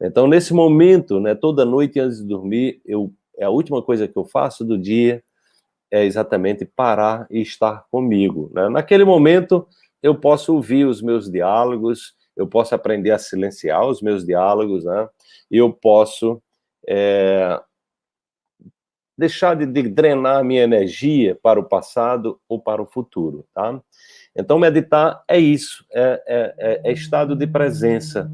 Então, nesse momento, né, toda noite antes de dormir, eu, é a última coisa que eu faço do dia é exatamente parar e estar comigo. Né? Naquele momento, eu posso ouvir os meus diálogos, eu posso aprender a silenciar os meus diálogos, né? Eu posso é, deixar de, de drenar minha energia para o passado ou para o futuro, tá? Então, meditar é isso, é, é, é, é, estado de presença,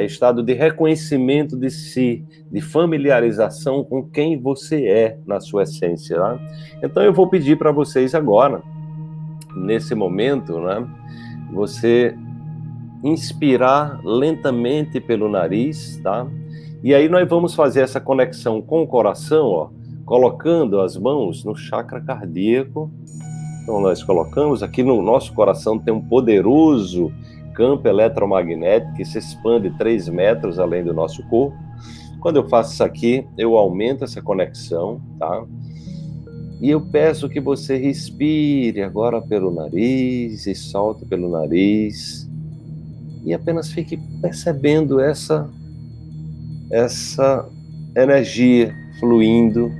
é estado de reconhecimento de si, de familiarização com quem você é na sua essência. Tá? Então, eu vou pedir para vocês agora, nesse momento, né, você inspirar lentamente pelo nariz, tá? E aí nós vamos fazer essa conexão com o coração, ó, colocando as mãos no chakra cardíaco. Então nós colocamos aqui no nosso coração tem um poderoso campo eletromagnético que se expande 3 metros além do nosso corpo. Quando eu faço isso aqui, eu aumento essa conexão, tá? E eu peço que você respire agora pelo nariz e solte pelo nariz. E apenas fique percebendo essa, essa energia fluindo,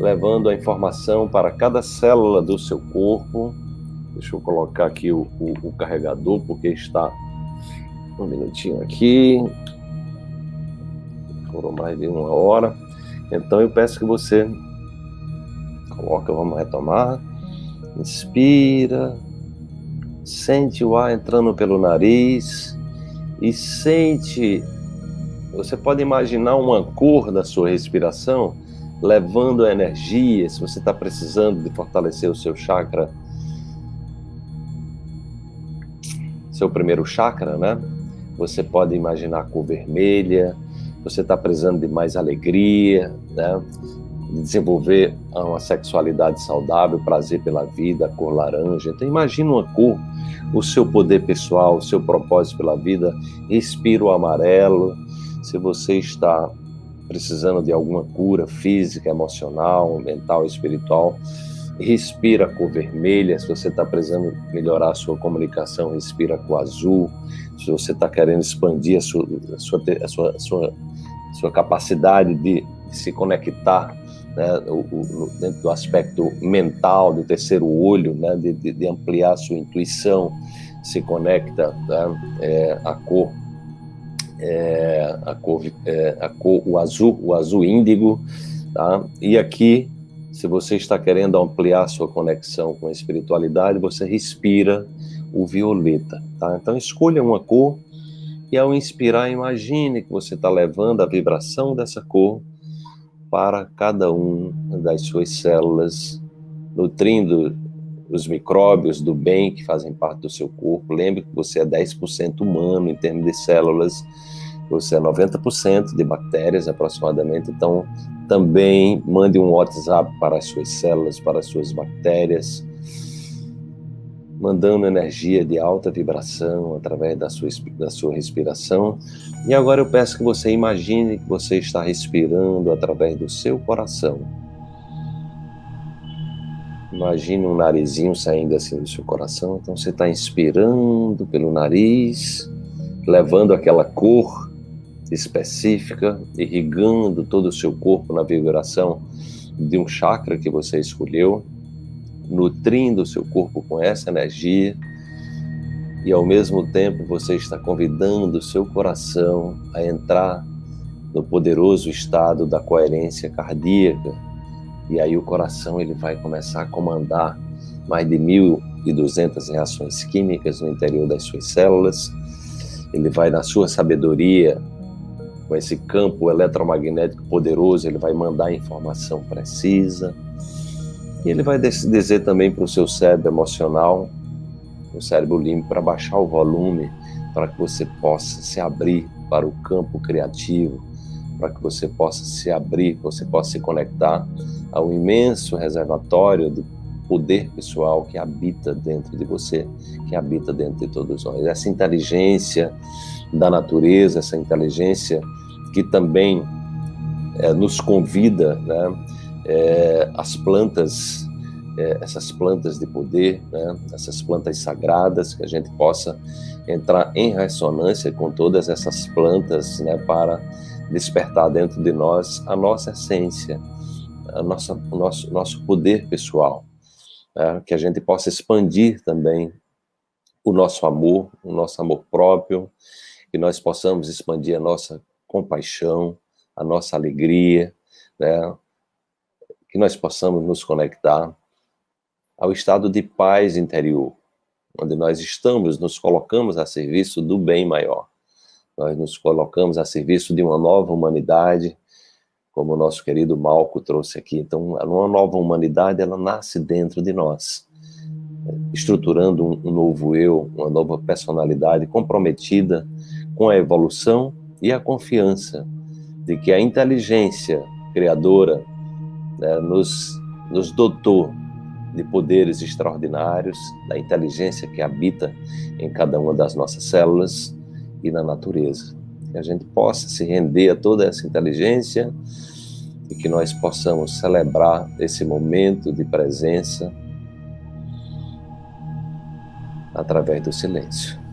levando a informação para cada célula do seu corpo. Deixa eu colocar aqui o, o, o carregador, porque está um minutinho aqui. Foram mais de uma hora. Então eu peço que você Coloca, vamos retomar. Inspira. Sente o ar entrando pelo nariz. E sente. Você pode imaginar uma cor da sua respiração levando a energia. Se você está precisando de fortalecer o seu chakra, seu primeiro chakra, né? Você pode imaginar a cor vermelha. Você está precisando de mais alegria, né? desenvolver uma sexualidade saudável, prazer pela vida, cor laranja. Então imagina uma cor, o seu poder pessoal, o seu propósito pela vida, respira o amarelo. Se você está precisando de alguma cura física, emocional, mental, espiritual, respira a cor vermelha. Se você está precisando melhorar a sua comunicação, respira a cor azul. Se você está querendo expandir a sua, a sua, a sua, a sua, sua capacidade de, se conectar né, dentro do aspecto mental, do terceiro olho, né, de, de, de ampliar a sua intuição, se conecta né, é, a cor, é, a cor, é, a cor, o azul, o azul índigo, tá? E aqui, se você está querendo ampliar sua conexão com a espiritualidade, você respira o violeta, tá? Então escolha uma cor e ao inspirar, imagine que você está levando a vibração dessa cor para cada um das suas células, nutrindo os micróbios do bem que fazem parte do seu corpo. Lembre que você é 10% humano em termos de células, você é 90% de bactérias aproximadamente, então também mande um WhatsApp para as suas células, para as suas bactérias, mandando energia de alta vibração através da sua, da sua respiração. E agora eu peço que você imagine que você está respirando através do seu coração. Imagine um narizinho saindo assim do seu coração. Então você está inspirando pelo nariz, levando aquela cor específica, irrigando todo o seu corpo na vibração de um chakra que você escolheu nutrindo o seu corpo com essa energia e ao mesmo tempo você está convidando o seu coração a entrar no poderoso estado da coerência cardíaca e aí o coração ele vai começar a comandar mais de 1.200 reações químicas no interior das suas células ele vai na sua sabedoria com esse campo eletromagnético poderoso ele vai mandar informação precisa. E ele vai dizer também para o seu cérebro emocional, o cérebro limpo, para baixar o volume, para que você possa se abrir para o campo criativo, para que você possa se abrir, você possa se conectar ao imenso reservatório de poder pessoal que habita dentro de você, que habita dentro de todos nós. Essa inteligência da natureza, essa inteligência que também é, nos convida, né, é, as plantas é, essas plantas de poder, né, essas plantas sagradas, que a gente possa entrar em ressonância com todas essas plantas né, para despertar dentro de nós a nossa essência, a nossa, o nosso, nosso poder pessoal, né, que a gente possa expandir também o nosso amor, o nosso amor próprio, que nós possamos expandir a nossa compaixão, a nossa alegria, né, que nós possamos nos conectar ao estado de paz interior, onde nós estamos, nos colocamos a serviço do bem maior. Nós nos colocamos a serviço de uma nova humanidade, como o nosso querido Malco trouxe aqui. Então, uma nova humanidade, ela nasce dentro de nós, estruturando um novo eu, uma nova personalidade comprometida com a evolução e a confiança de que a inteligência criadora né, nos, nos dotou de poderes extraordinários, da inteligência que habita em cada uma das nossas células e na natureza. Que a gente possa se render a toda essa inteligência e que nós possamos celebrar esse momento de presença através do silêncio.